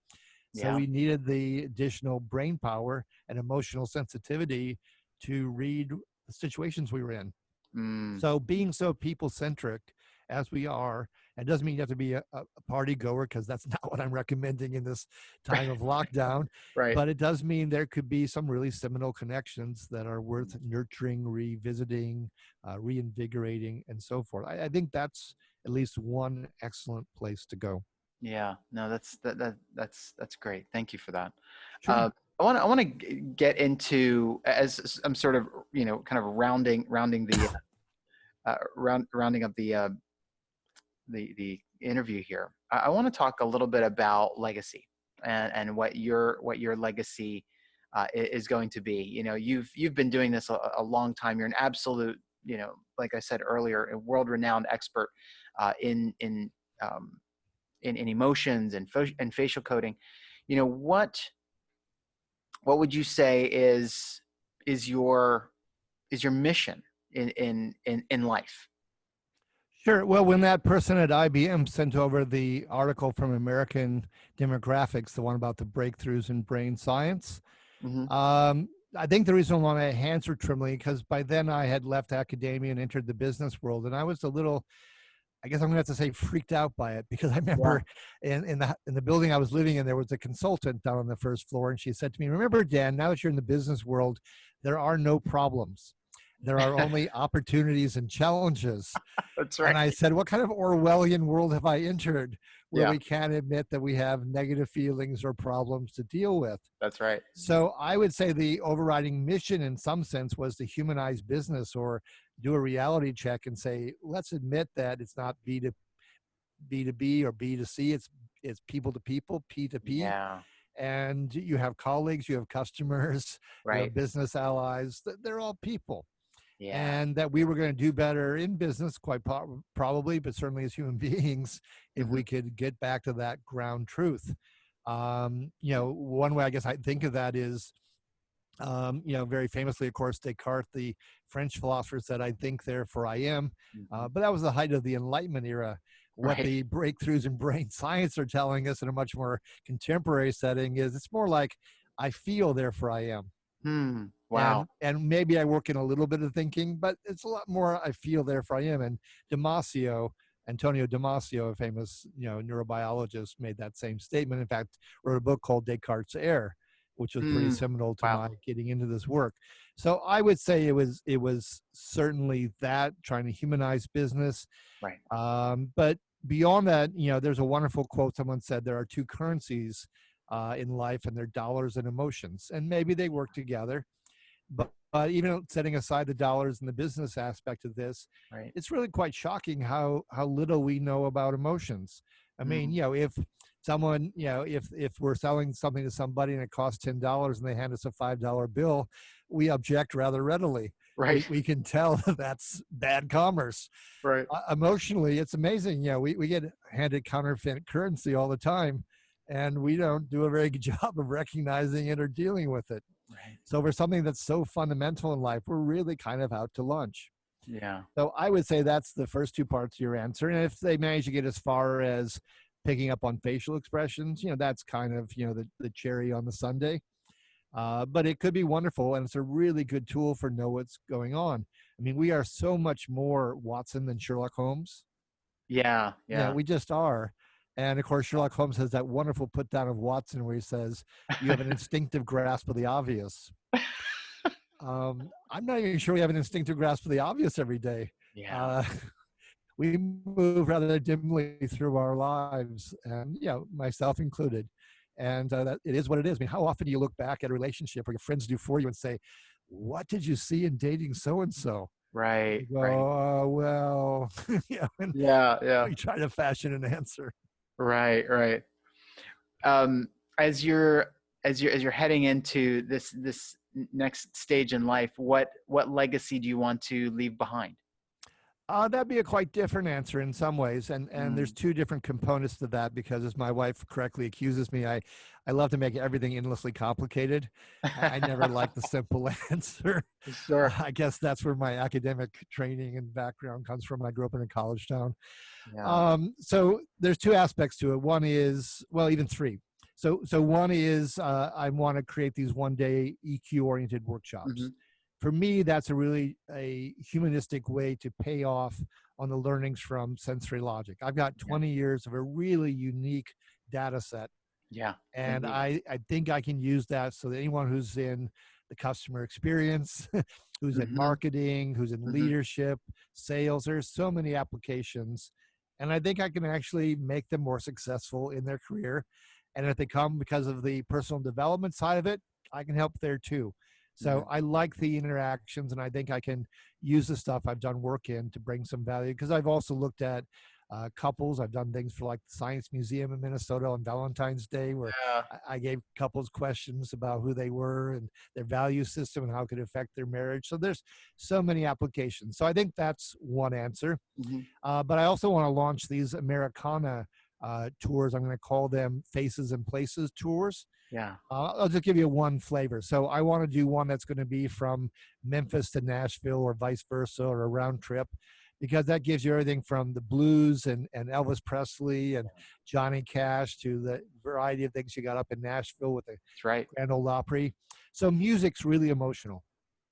B: So
A: Yeah.
B: we needed the additional brain power and emotional sensitivity to read the situations we were in.
A: mm,
B: So being so people centric as we are, and doesn't mean you have to be a, a party goer because that's not what I'm recommending in this time of lockdown.
A: right.
B: But it does mean there could be some really seminal connections that are worth
A: Mm-hmm.
B: nurturing, revisiting, uh, reinvigorating, and so forth. I, I think that's at least one excellent place to go.
A: yeah. No, that's that, that that's that's great. Thank you for that.
B: Sure.
A: Uh, I want to I want to get into as I'm sort of you know kind of rounding rounding the uh, round rounding up the uh, the the interview here. I, I want to talk a little bit about legacy and and what your what your legacy uh, is going to be. You know, you've you've been doing this a, a long time. You're an absolute you know, like I said earlier, a world renowned expert uh, in in um, in, in emotions and, and facial coding. You know what what would you say is is your is your mission in in in, in life
B: Sure. Well, when that person at IBM sent over the article from American Demographics, the one about the breakthroughs in brain science,
A: Mhm.
B: um, I think the reason why my hands were trembling because by then I had left academia and entered the business world, and I was a little I guess I'm gonna have to say freaked out by it because I remember in, in the in the building I was living in, there was a consultant down on the first floor, and she said to me, "Remember, Dan, now that you're in the business world, there are no problems. There are only opportunities and challenges."
A: That's right. And.
B: I said, "What kind of Orwellian world have I entered where
A: Yeah.
B: we can't admit that we have negative feelings or problems to deal with?"
A: That's right.
B: So I would say the overriding mission in some sense was to humanize business or do a reality check and say, let's admit that it's not B to B to B or B to C. It's it's people to people, P to P.
A: Yeah.
B: And you have colleagues, you have customers, you have business allies. They're all people.
A: Yeah.
B: And that we were going to do better in business, quite po- probably, but certainly as human beings, if
A: Mm-hmm.
B: we could get back to that ground truth. Um, you know, one way I guess I think of that is, um, you know, very famously, of course, Descartes, the French philosopher, said, "I think, therefore I am."
A: Mhm.
B: Uh, but that was the height of the Enlightenment era. What
A: Right.
B: the breakthroughs in brain science are telling us in a much more contemporary setting is it's more like, "I feel, therefore I am."
A: Hmm. Wow.
B: And, and maybe I work in a little bit of thinking, but it's a lot more I feel, therefore I am. And Damasio, Antonio Damasio, a famous you know neurobiologist, made that same statement. In fact, wrote a book called Descartes' Error, which was pretty
A: Mm,
B: seminal to
A: wow.
B: my getting into this work. So I would say it was it was certainly that trying to humanize business.
A: Right.
B: Um, but beyond that, you know, there's a wonderful quote someone said there are two currencies uh, in life, and they're dollars and emotions, and maybe they work together. But, but even setting aside the dollars and the business aspect of this,
A: Right.
B: it's really quite shocking how how little we know about emotions. I mean,
A: Mm.
B: you know, if someone, you know, if if we're selling something to somebody and it costs ten dollars and they hand us a five dollar bill, we object rather readily.
A: Right.
B: We, we can tell that that's bad commerce.
A: right.
B: Uh, emotionally, it's amazing. You know, we, we get handed counterfeit currency all the time, and we don't do a very good job of recognizing it or dealing with it.
A: Right.
B: So for something that's so fundamental in life, we're really kind of out to lunch.
A: Yeah.
B: So I would say that's the first two parts of your answer. And if they manage to get as far as picking up on facial expressions, you know, that's kind of, you know, the, the cherry on the sundae. Uh, but it could be wonderful and it's a really good tool for know what's going on. I mean, we are so much more Watson than Sherlock Holmes.
A: Yeah.
B: Yeah,
A: Yeah.
B: we just are. And of course, Sherlock Holmes has that wonderful put down of Watson where he says, You have an instinctive grasp of the obvious. Um, I'm not even sure we have an instinctive grasp of the obvious every day.
A: yeah.
B: Uh, we move rather dimly through our lives, and you know, myself included. And uh, that it is what it is. I mean, how often do you look back at a relationship or your friends do for you and say, "What did you see in dating so and so?"
A: right.
B: Go,
A: Right.
B: "Oh, well, know, and
A: Yeah. Yeah.
B: we try to fashion an answer.
A: Right, right. Um, as you're as you're as you're heading into this this next stage in life, what what legacy do you want to leave behind?
B: Uh, that'd be a quite different answer in some ways, and and there's
A: Mm.
B: two different components to that because, as my wife correctly accuses me, I I love to make everything endlessly complicated. I, never like the simple answer.
A: Sure.
B: I guess that's where my academic training and background comes from. I grew up in a college town.
A: Yeah.
B: Um, so there's two aspects to it. One is, well, even three. So, so one is uh, I want to create these one-day EQ-oriented workshops.
A: Mhm.
B: For me, that's a really a humanistic way to pay off on the learnings from sensory logic. I've got 20 years of a really unique data set
A: yeah.
B: and
A: Indeed.
B: I, I think I can use that so that anyone who's in the customer experience, who's in
A: Mhm.
B: marketing, who's in
A: Mhm.
B: leadership, sales, there's so many applications. And I think I can actually make them more successful in their career. And if they come because of the personal development side of it, I can help there too. So
A: Mhm.
B: I like the interactions and I think I can use the stuff I've done work in to bring some value because I've also looked at uh, couples. I've done things for like the Science Museum in Minnesota on Valentine's Day where
A: Yeah.
B: I- gave couples questions about who they were and their value system and how it could affect their marriage. So there's so many applications. So I think that's one answer.
A: Mhm.
B: Uh, but I also want to launch these Americana uh, tours. I'm going to call them Faces and Places tours.
A: Yeah.
B: Uh, I'll just give you one flavor. So I want to do one that's going to be from Memphis to Nashville or vice versa or a round trip because that gives you everything from the blues and, and Elvis Presley and Johnny Cash to the variety of things you got up in Nashville with the
A: That's right.
B: Grand Ole Opry. So music's really emotional.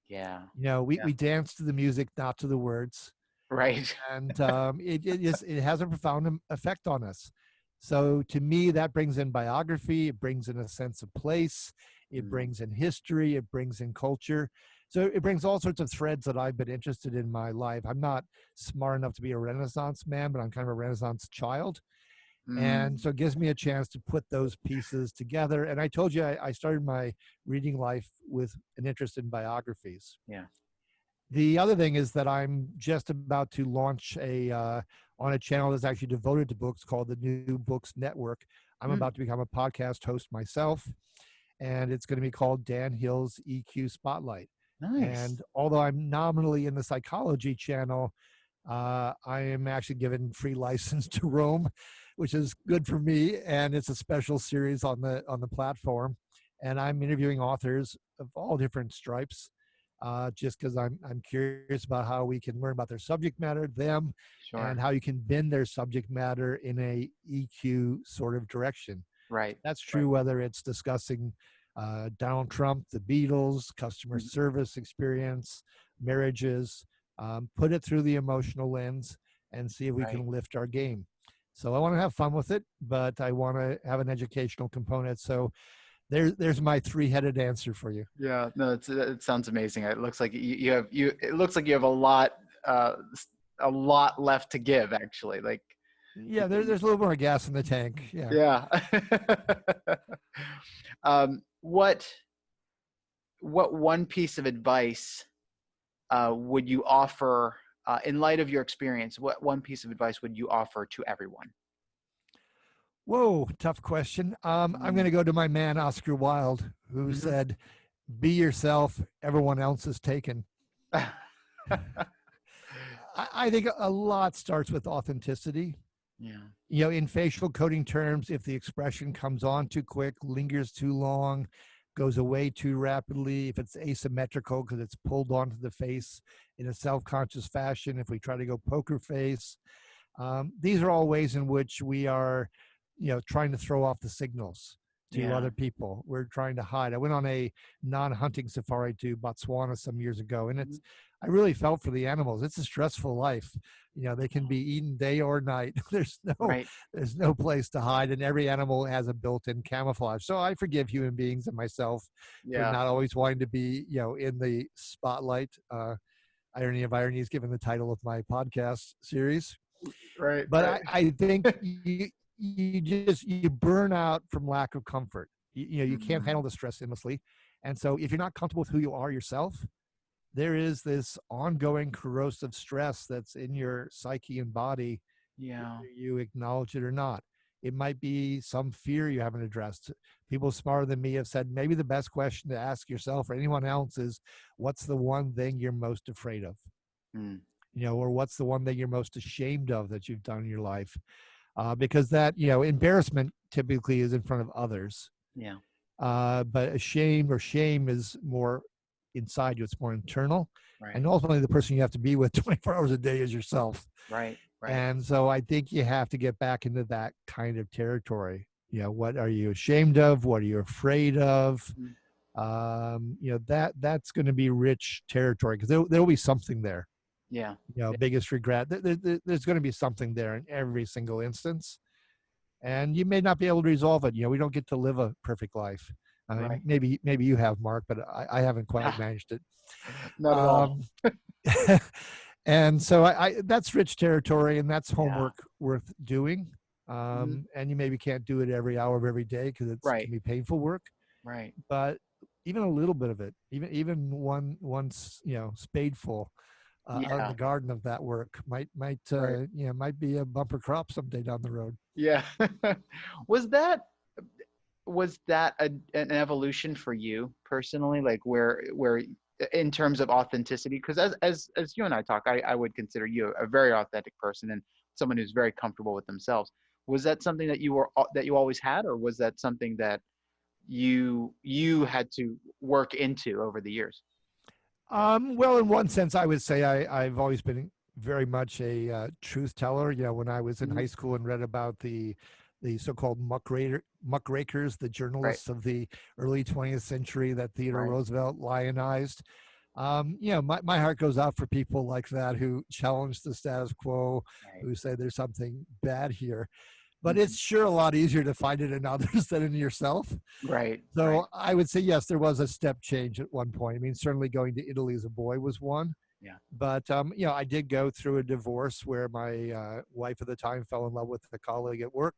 A: Yeah.
B: You know, we,
A: Yeah.
B: we dance to the music, not to the words.
A: Right.
B: and um, it, it, is, it has a profound effect on us. So to me, that brings in biography, it brings in a sense of place, it
A: Mm.
B: brings in history, it brings in culture. So it brings all sorts of threads that I've been interested in my life. I'm not smart enough to be a Renaissance man, but I'm kind of a Renaissance child. And
A: Mm.
B: so it gives me a chance to put those pieces together. And I told you I, I started my reading life with an interest in biographies.
A: Yeah.
B: The other thing is that I'm just about to launch a uh, on a channel that's actually devoted to books called the New Books Network. I'm
A: Mm.
B: about to become a podcast host myself, and it's going to be called Dan Hill's EQ Spotlight.
A: Nice.
B: And although I'm nominally in the psychology channel, uh, I am actually given free license to roam, which is good for me. And it's a special series on the on the platform. And I'm interviewing authors of all different stripes, uh, just because I'm I'm curious about how we can learn about their subject matter, them,
A: sure.
B: and how you can bend their subject matter in a EQ sort of direction.
A: right.
B: That's true whether it's discussing uh, Donald Trump, the Beatles, customer
A: Mhm.
B: service experience, marriages. Um, put it through the emotional lens and see if we
A: Right.
B: can lift our game. So I want to have fun with it, but I want to have an educational component. So there's there's my three-headed answer for you.
A: Yeah. No, it's, it sounds amazing. It looks like you, you have you. It looks like you have a lot, uh, a lot left to give. Actually, like
B: Yeah, there, there's a little more gas in the tank. Yeah.
A: yeah. um, what what one piece of advice uh, would you offer uh, in light of your experience? What one piece of advice would you offer to everyone?
B: Whoa, tough question. Um, I'm
A: Mm.
B: going to go to my man Oscar Wilde, who
A: Mhm.
B: said, "Be yourself. Everyone else is taken." I, I think a lot starts with authenticity.
A: yeah.
B: You know, in facial coding terms, if the expression comes on too quick, lingers too long, goes away too rapidly, if it's asymmetrical because it's pulled onto the face in a self conscious fashion, if we try to go poker face, um, these are all ways in which we are, you know, trying to throw off the signals to
A: Yeah.
B: other people. We're trying to hide. I went on a non hunting safari to Botswana some years ago, and it's, I really felt for the animals. It's a stressful life. You know, they can be eaten day or night. There's no
A: Right.
B: there's no place to hide, and every animal has a built-in camouflage. So I forgive human beings and myself for not always wanting to be, you know, in the spotlight. Uh, Irony of irony is given the title of my podcast series.
A: Right.
B: But
A: right.
B: I, I think you you just you burn out from lack of comfort. You, you know, you can't
A: Mhm.
B: handle the stress endlessly, and so if you're not comfortable with who you are yourself, there is this ongoing corrosive stress that's in your psyche and body
A: yeah.
B: you acknowledge it or not. It might be some fear you haven't addressed. People smarter than me have said maybe the best question to ask yourself or anyone else is what's the one thing you're most afraid of?
A: Mm.
B: You know, or what's the one thing you're most ashamed of that you've done in your life? Uh, because that, you know, embarrassment typically is in front of others.
A: Yeah.
B: Uh, but shame or shame is more inside you, it's more internal.
A: Right.
B: And ultimately, the person you have to be with 24 hours a day is yourself.
A: Right. Right.
B: And so I think you have to get back into that kind of territory. You know, what are you ashamed of? What are you afraid of? Um, you know, that that's going to be rich territory because there there'll be something there.
A: Yeah.
B: You know,
A: Yeah.
B: biggest regret. There, there- there- there's going to be something there in every single instance, and you may not be able to resolve it. You know, we don't get to live a perfect life. I mean,
A: Right.
B: maybe maybe you have, Mark, but I, I haven't quite managed it.
A: Not at all.
B: Um, and so I, I that's rich territory and that's
A: Yeah. Mm-hmm.
B: homework worth doing. Um, and you maybe can't do it every hour of every day because it's
A: Right.
B: can be painful work,
A: Right.
B: but even a little bit of it, even even one once you know spadeful uh, out in the garden of that work might might uh,
A: Right.
B: you know might be a bumper crop someday down the road.
A: Yeah. was that was that a, an evolution for you personally? Like where where in terms of authenticity? Because as as as you and I talk, I, I would consider you a very authentic person and someone who's very comfortable with themselves. Was that something that you were that you always had, or was that something that you you had to work into over the years?
B: Um, well, in one sense, I would say I, I've always been very much a uh, truth teller. You know, when I was in
A: Mhm.
B: high school and read about the the so-called muckraker, muckrakers, the journalists of the early 20th century that Theodore
A: Right.
B: Roosevelt lionized, Um, you know, my, my heart goes out for people like that who challenge the status quo,
A: Right.
B: who say there's something bad here. But it's sure a lot easier to find it in others than in yourself.
A: Right.
B: So
A: right.
B: I would say yes, there was a step change at one point. I mean, certainly going to Italy as a boy was one.
A: Yeah.
B: But um, you know, I did go through a divorce where my uh, wife at the time fell in love with a colleague at work,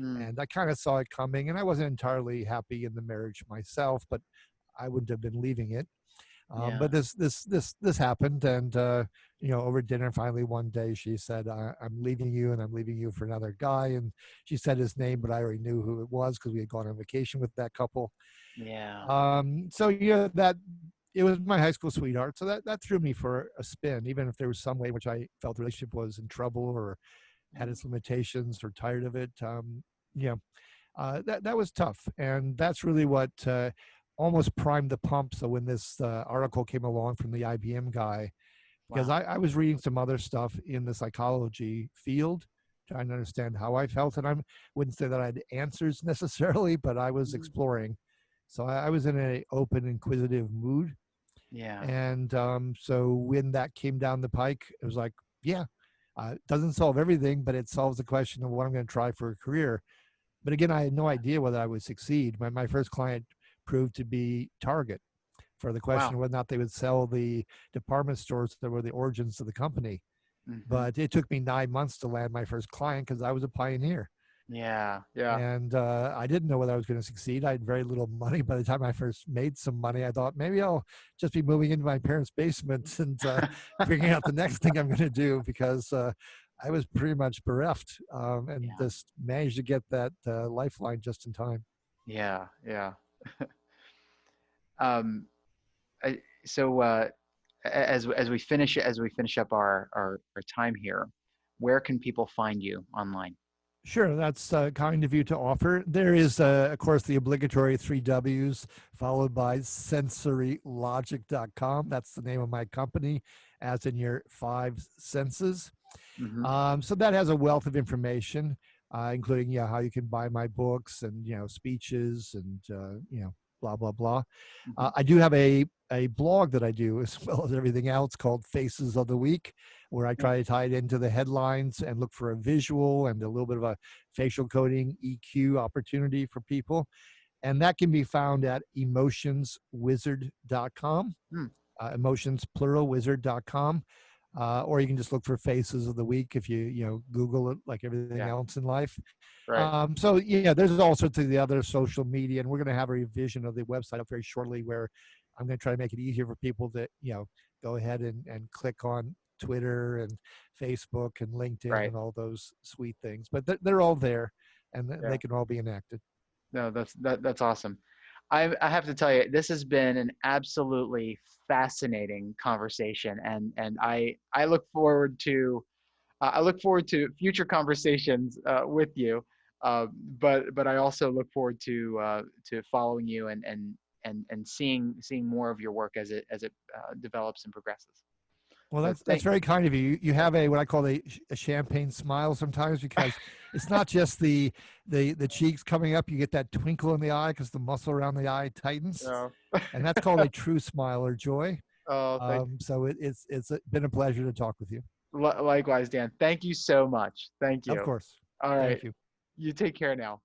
A: Mm,
B: and I kind of saw it coming. And I wasn't entirely happy in the marriage myself, but I wouldn't have been leaving it. Um,
A: Yeah.
B: But this this this this happened, and uh, you know, over dinner, finally one day she said, I, "I'm leaving you, and I'm leaving you for another guy." And she said his name, but I already knew who it was because we had gone on vacation with that couple.
A: yeah.
B: Um, so yeah, that it was my high school sweetheart. So that that threw me for a spin, even if there was some way in which I felt the relationship was in trouble or had its limitations or tired of it. Um, yeah, uh, that that was tough, and that's really what uh, almost primed the pump. So when this uh, article came along from the IBM guy, because
A: Wow.
B: I, I was reading some other stuff in the psychology field, trying to understand how I felt, and I wouldn't say that I had answers necessarily, but I was
A: Mhm.
B: exploring. So I, I was in an open, inquisitive mood,
A: Yeah.
B: and um, so when that came down the pike, it was like, yeah, uh, it doesn't solve everything, but it solves the question of what I'm going to try for a career. But again, I had no idea whether I would succeed. My, my first client proved to be Target for the question
A: Wow.
B: whether or not they would sell the department stores that were the origins of the company.
A: Mhm.
B: But it took me nine months to land my first client because I was a pioneer.
A: yeah. Yeah.
B: And uh, I didn't know whether I was going to succeed. I had very little money. By the time I first made some money, I thought maybe I'll just be moving into my parents' basement and uh, figuring out the next thing I'm going to do because uh, I was pretty much bereft um, and
A: Yeah.
B: just managed to get that uh, lifeline just in time.
A: Yeah. Yeah. um, I, so uh, as as we finish as we finish up our, our our time here, where can people find you online?
B: Sure, that's uh, kind of you to offer. There is, uh, of course, the obligatory three W's followed by sensorylogic.com. That's the name of my company, as in your five senses.
A: Mhm.
B: Um, so that has a wealth of information, uh, including yeah, how you can buy my books and you know speeches and uh, you know blah blah blah. Uh, I do have a a blog that I do as well as everything else called Faces of the Week, where I try to tie it into the headlines and look for a visual and a little bit of a facial coding EQ opportunity for people. And that can be found at emotionswizard.com,
A: Hmm.
B: uh, emotions plural wizard.com. Uh, or you can just look for faces of the week if you you know Google it like everything
A: Yeah.
B: else in life.
A: Right.
B: Um, so yeah, there's all sorts of the other social media, and we're going to have a revision of the website up very shortly, where I'm going to try to make it easier for people to you know go ahead and, and click on Twitter and Facebook and LinkedIn
A: Right.
B: and all those sweet things. But they're, they're all there, and
A: Yeah.
B: they can all be enacted.
A: No, that's that, that's awesome. I I have to tell you, this has been an absolutely fascinating conversation, and and I I look forward to uh, I look forward to future conversations uh, with you. Uh, but but I also look forward to uh, to following you and and and and seeing seeing more of your work as it as it uh, develops and progresses.
B: Well, that's that's very kind of you. You- have a what I call a, a champagne smile sometimes because it's not just the the the cheeks coming up. You get that twinkle in the eye because the muscle around the eye tightens,
A: So,
B: and that's called a true smile or joy.
A: oh,
B: Um, so it, it's it's been a pleasure to talk with you.
A: li- likewise, Dan. Thank you so much. Thank you.
B: Of course.
A: All right.
B: Thank you.
A: You take care now.